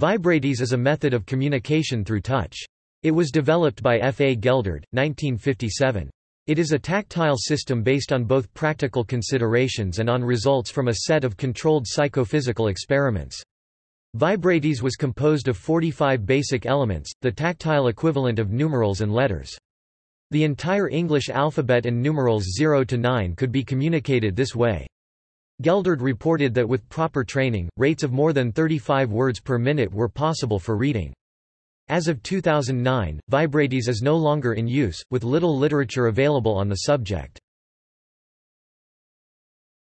Vibratese is a method of communication through touch. It was developed by F. A. Geldard, 1957. It is a tactile system based on both practical considerations and on results from a set of controlled psychophysical experiments. Vibratese was composed of 45 basic elements, the tactile equivalent of numerals and letters. The entire English alphabet and numerals 0 to 9 could be communicated this way. Geldard reported that with proper training, rates of more than 35 words per minute were possible for reading. As of 2009, Vibratese is no longer in use, with little literature available on the subject.